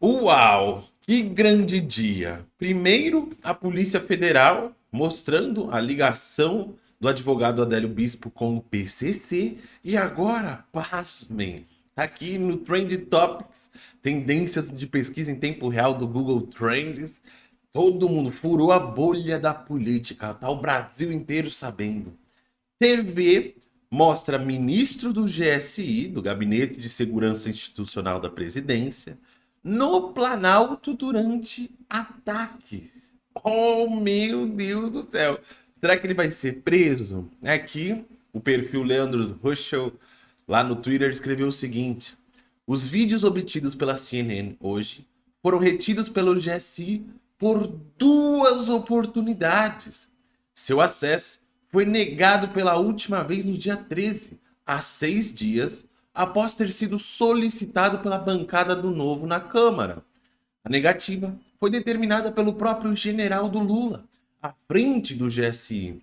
Uau! Que grande dia! Primeiro, a Polícia Federal mostrando a ligação do advogado Adélio Bispo com o PCC e agora, pasmem, tá aqui no Trend Topics, tendências de pesquisa em tempo real do Google Trends. Todo mundo furou a bolha da política, tá o Brasil inteiro sabendo. TV mostra ministro do GSI, do Gabinete de Segurança Institucional da Presidência, no Planalto durante ataques. Oh, meu Deus do céu. Será que ele vai ser preso? Aqui, o perfil Leandro Ruschel, lá no Twitter, escreveu o seguinte. Os vídeos obtidos pela CNN hoje foram retidos pelo GSI por duas oportunidades. Seu acesso foi negado pela última vez no dia 13, há seis dias, após ter sido solicitado pela bancada do Novo na Câmara. A negativa foi determinada pelo próprio general do Lula, à frente do GSI,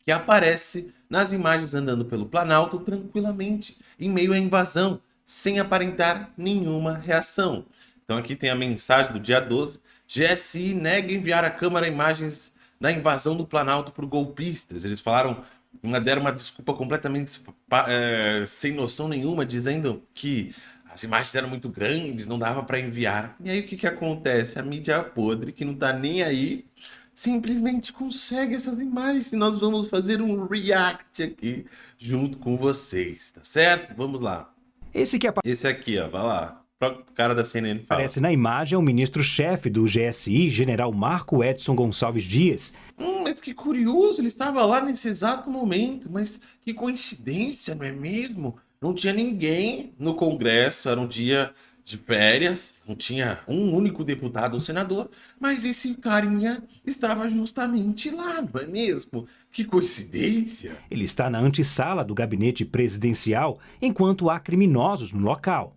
que aparece nas imagens andando pelo Planalto tranquilamente, em meio à invasão, sem aparentar nenhuma reação. Então aqui tem a mensagem do dia 12, GSI nega enviar à Câmara imagens da invasão do Planalto por golpistas. Eles falaram uma, deram uma desculpa completamente é, sem noção nenhuma, dizendo que as imagens eram muito grandes, não dava para enviar. E aí o que, que acontece? A mídia podre, que não tá nem aí, simplesmente consegue essas imagens. E nós vamos fazer um react aqui junto com vocês, tá certo? Vamos lá. Esse, que é... Esse aqui, ó, vai lá. O cara da CNN fala. Aparece na imagem o ministro-chefe do GSI, general Marco Edson Gonçalves Dias. Hum, mas que curioso, ele estava lá nesse exato momento. Mas que coincidência, não é mesmo? Não tinha ninguém no Congresso, era um dia de férias, não tinha um único deputado ou senador, mas esse carinha estava justamente lá, não é mesmo? Que coincidência! Ele está na antessala do gabinete presidencial, enquanto há criminosos no local.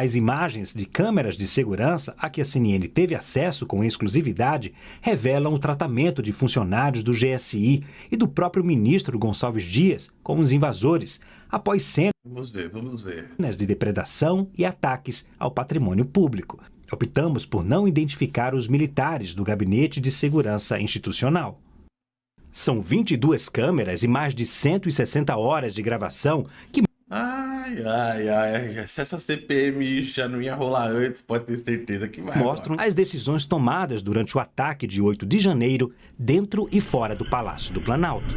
As imagens de câmeras de segurança a que a CNN teve acesso com exclusividade revelam o tratamento de funcionários do GSI e do próprio ministro Gonçalves Dias com os invasores, após cenas vamos ver, vamos ver. de depredação e ataques ao patrimônio público. Optamos por não identificar os militares do Gabinete de Segurança Institucional. São 22 câmeras e mais de 160 horas de gravação que Ai, ai, ai, se essa CPM já não ia rolar antes, pode ter certeza que vai. Mostram agora. as decisões tomadas durante o ataque de 8 de janeiro, dentro e fora do Palácio do Planalto.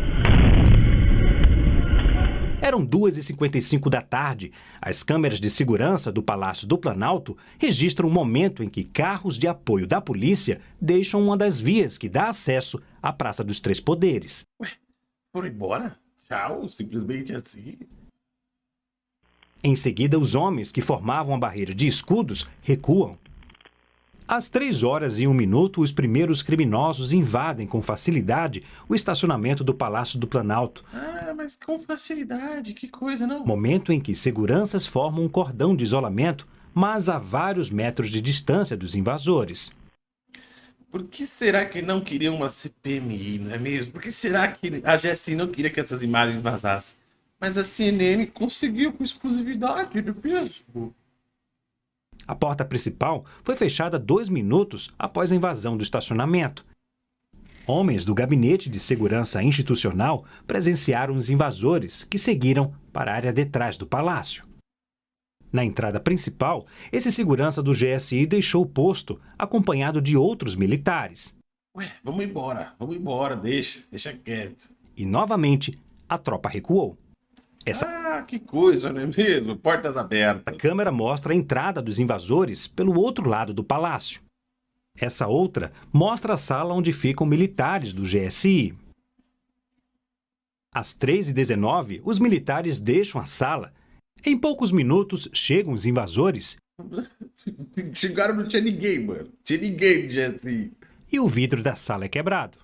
Eram 2h55 da tarde. As câmeras de segurança do Palácio do Planalto registram o momento em que carros de apoio da polícia deixam uma das vias que dá acesso à Praça dos Três Poderes. Ué, foram embora? Tchau, simplesmente assim. Em seguida, os homens que formavam a barreira de escudos recuam. Às três horas e um minuto, os primeiros criminosos invadem com facilidade o estacionamento do Palácio do Planalto. Ah, mas com facilidade, que coisa, não? Momento em que seguranças formam um cordão de isolamento, mas a vários metros de distância dos invasores. Por que será que não queriam uma CPMI, não é mesmo? Por que será que a GSI não queria que essas imagens vazassem? Mas a CNN conseguiu com exclusividade do mesmo. A porta principal foi fechada dois minutos após a invasão do estacionamento. Homens do Gabinete de Segurança Institucional presenciaram os invasores, que seguiram para a área detrás do palácio. Na entrada principal, esse segurança do GSI deixou o posto, acompanhado de outros militares. Ué, vamos embora, vamos embora, deixa, deixa quieto. E novamente, a tropa recuou. Essa... Ah, que coisa, não é mesmo? Portas abertas. A câmera mostra a entrada dos invasores pelo outro lado do palácio. Essa outra mostra a sala onde ficam militares do GSI. Às 3h19, os militares deixam a sala. Em poucos minutos, chegam os invasores. Chegaram, não tinha ninguém, mano. Tinha ninguém do GSI. E o vidro da sala é quebrado.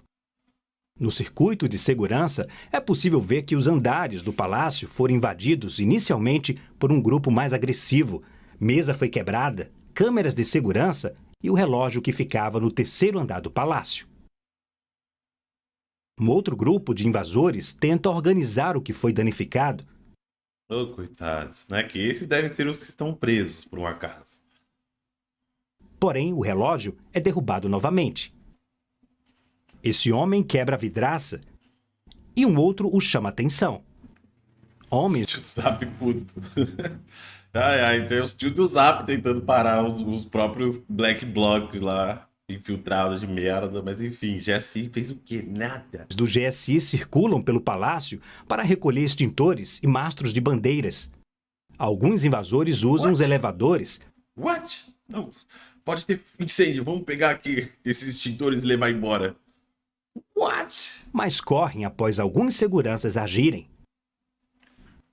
No circuito de segurança, é possível ver que os andares do palácio foram invadidos inicialmente por um grupo mais agressivo. Mesa foi quebrada, câmeras de segurança e o relógio que ficava no terceiro andar do palácio. Um outro grupo de invasores tenta organizar o que foi danificado. Oh, coitados, né? Que esses devem ser os que estão presos, por um acaso. Porém, o relógio é derrubado novamente. Esse homem quebra a vidraça e um outro o chama atenção. Homens. Tio do Zap puto. ai, ai, tem os tio do Zap tentando parar os, os próprios Black Blocs lá, infiltrados de merda, mas enfim, GSI fez o quê? Nada. do GSI circulam pelo palácio para recolher extintores e mastros de bandeiras. Alguns invasores usam What? os elevadores What? Não, pode ter incêndio, vamos pegar aqui esses extintores e levar embora. What? mas correm após alguns seguranças agirem.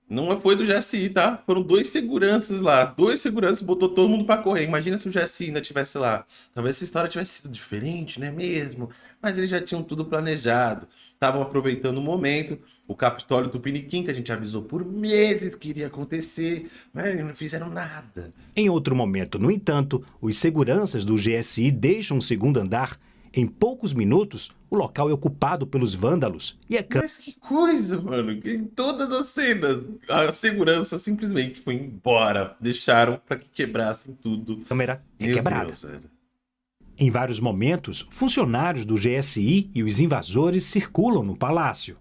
Não foi do GSI, tá? Foram dois seguranças lá. Dois seguranças botou todo mundo pra correr. Imagina se o GSI ainda tivesse lá. Talvez essa história tivesse sido diferente, não é mesmo? Mas eles já tinham tudo planejado. Estavam aproveitando o momento. O Capitólio Tupiniquim, que a gente avisou por meses que iria acontecer, mas não fizeram nada. Em outro momento, no entanto, os seguranças do GSI deixam o segundo andar. Em poucos minutos, o local é ocupado pelos vândalos e a Mas que coisa, mano. Em todas as cenas, a segurança simplesmente foi embora. Deixaram pra que quebrassem tudo. câmera é Meu quebrada. Deus. Em vários momentos, funcionários do GSI e os invasores circulam no palácio.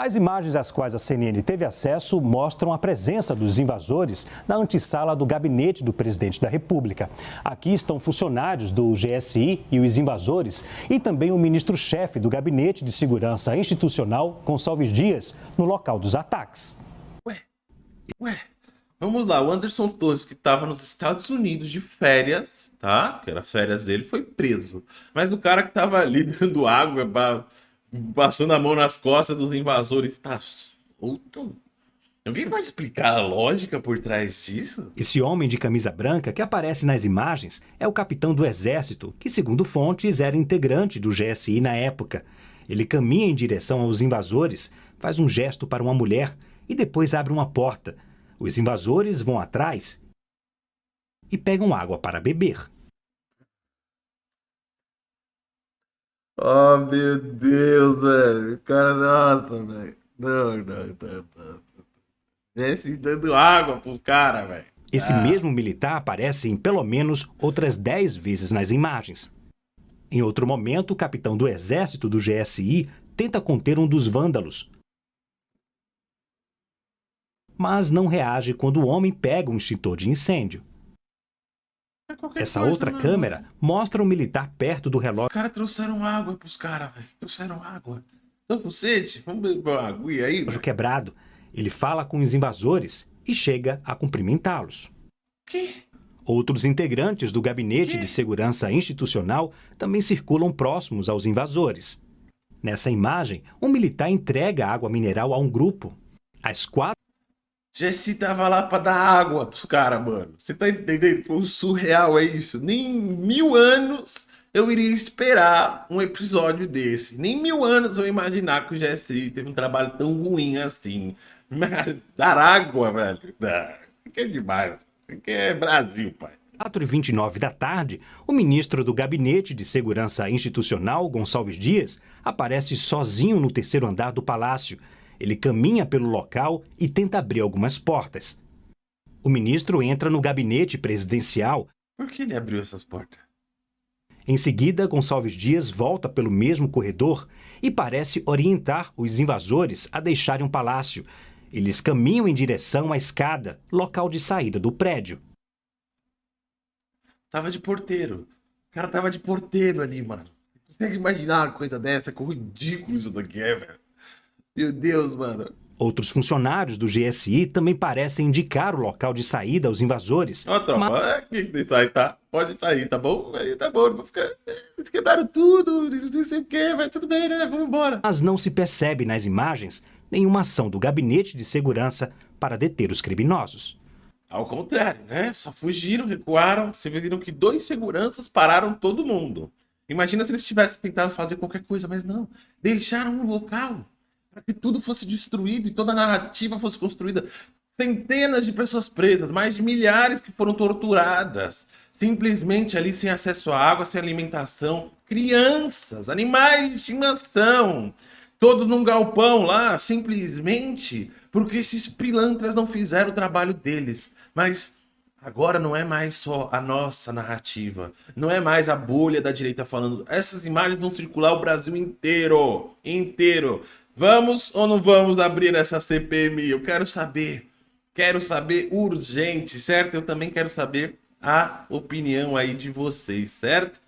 As imagens às quais a CNN teve acesso mostram a presença dos invasores na antessala do gabinete do presidente da República. Aqui estão funcionários do GSI e os invasores e também o ministro-chefe do Gabinete de Segurança Institucional, Gonçalves Dias, no local dos ataques. Ué, vamos lá. O Anderson Torres, que tava nos Estados Unidos de férias, tá? Que era as férias dele, foi preso. Mas o cara que tava ali dando água, ba- passando a mão nas costas dos invasores, tá solto? Alguém pode explicar a lógica por trás disso? Esse homem de camisa branca que aparece nas imagens é o capitão do exército, que, segundo fontes, era integrante do GSI na época. Ele caminha em direção aos invasores, faz um gesto para uma mulher e depois abre uma porta. Os invasores vão atrás e pegam água para beber. Oh, meu Deus, velho. Cara, nossa, velho. Não, não, não, não. Desce dando água pros caras, velho. Esse Ah. mesmo militar aparece em pelo menos outras 10 vezes nas imagens. Em outro momento, o capitão do exército do GSI tenta conter um dos vândalos. Mas não reage quando o homem pega um extintor de incêndio. Qualquer Essa coisa, outra não. câmera mostra um militar perto do Os relógio caras trouxeram água pros caras, velho. Trouxeram água. Estão com sede? Vamos beber uma aguinha aí? velho? quebrado. Ele fala com os invasores e chega a cumprimentá-los. Que? Outros integrantes do Gabinete Quê? de Segurança Institucional também circulam próximos aos invasores. Nessa imagem, um militar entrega água mineral a um grupo. Às quatro Jesse tava lá pra dar água pros caras, mano. Você tá entendendo? Foi surreal, é isso. Nem em mil anos eu iria esperar um episódio desse. Nem em mil anos eu imaginar que o Jesse teve um trabalho tão ruim assim. Mas dar água, velho. Isso aqui é demais. Isso aqui é Brasil, pai. 4 e 29 da tarde, o ministro do Gabinete de Segurança Institucional, Gonçalves Dias, aparece sozinho no terceiro andar do palácio. Ele caminha pelo local e tenta abrir algumas portas. O ministro entra no gabinete presidencial. Por que ele abriu essas portas? Em seguida, Gonçalves Dias volta pelo mesmo corredor e parece orientar os invasores a deixarem o palácio. Eles caminham em direção à escada, local de saída do prédio. Tava de porteiro. O cara tava de porteiro ali, mano. Você consegue imaginar uma coisa dessa? Quão ridículo isso daqui é, velho. Meu Deus, mano. Outros funcionários do GSI também parecem indicar o local de saída aos invasores. Ó, tropa, Mas- é aqui que tem sair, tá? Pode sair, tá bom? Aí tá bom, não vou ficar. Eles quebraram tudo, não sei o que, mas tudo bem, né? Vamos embora. Mas não se percebe nas imagens nenhuma ação do Gabinete de Segurança para deter os criminosos. Ao contrário, né? Só fugiram, recuaram. Vocês viram que dois seguranças pararam todo mundo. Imagina se eles tivessem tentado fazer qualquer coisa, mas não. Deixaram o local para que tudo fosse destruído e toda a narrativa fosse construída. Centenas de pessoas presas, mais de milhares que foram torturadas, simplesmente ali sem acesso à água, sem alimentação. Crianças, animais de estimação, todos num galpão lá, simplesmente porque esses pilantras não fizeram o trabalho deles. Mas Agora não é mais só a nossa narrativa, não é mais a bolha da direita falando. Essas imagens vão circular o Brasil inteiro, inteiro. Vamos ou não vamos abrir essa CPMI? Eu quero saber, quero saber urgente, certo? Eu também quero saber a opinião aí de vocês, certo?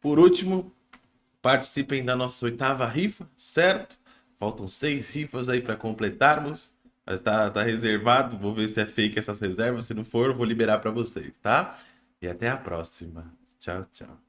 Por último, participem da nossa oitava rifa, certo? Faltam seis rifas aí para completarmos. Tá, tá reservado, vou ver se é fake essas reservas. Se não for, vou liberar para vocês, tá? E até a próxima. Tchau, tchau.